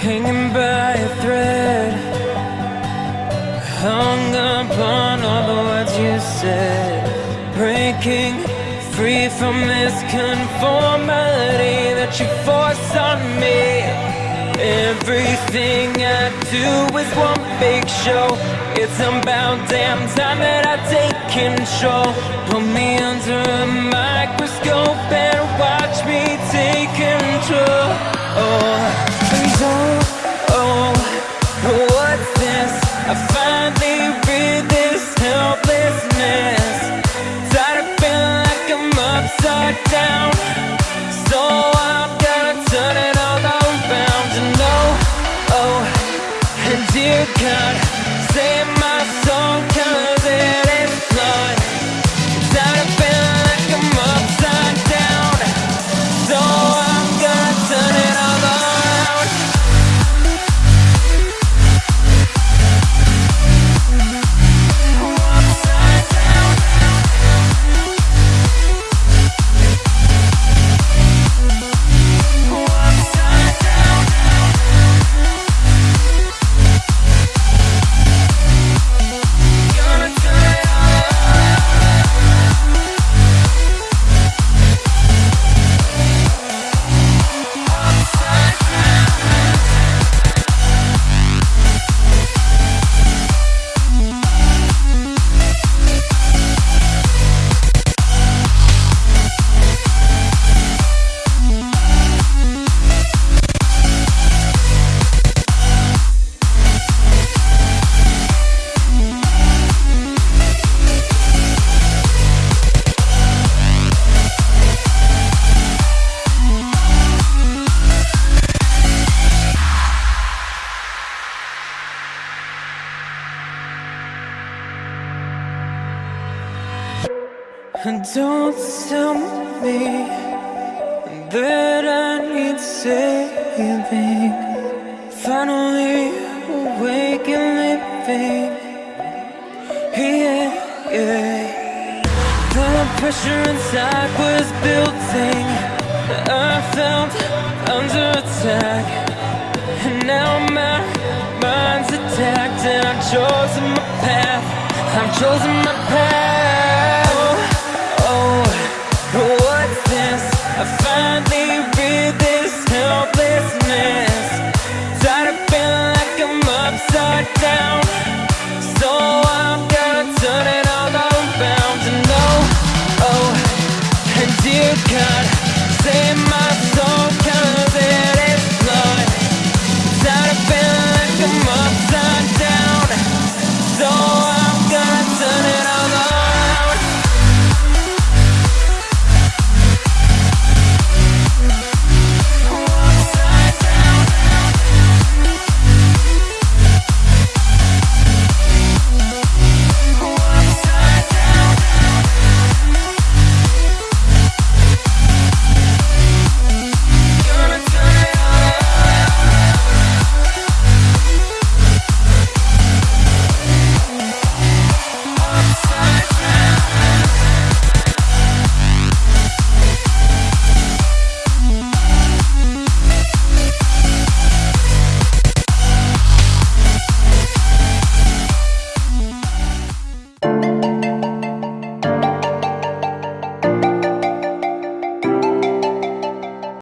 hanging by a thread, hung upon all the words you said, breaking free from this conformity that you force on me. Everything I do is one big show. It's about damn time that I take control. Put me under a microscope and watch me take control. Don't tell me that I need saving. Finally awake and living. Yeah, yeah. The pressure inside was building. I felt under attack. And now my mind's attacked, and I've chosen my path. I've chosen my path.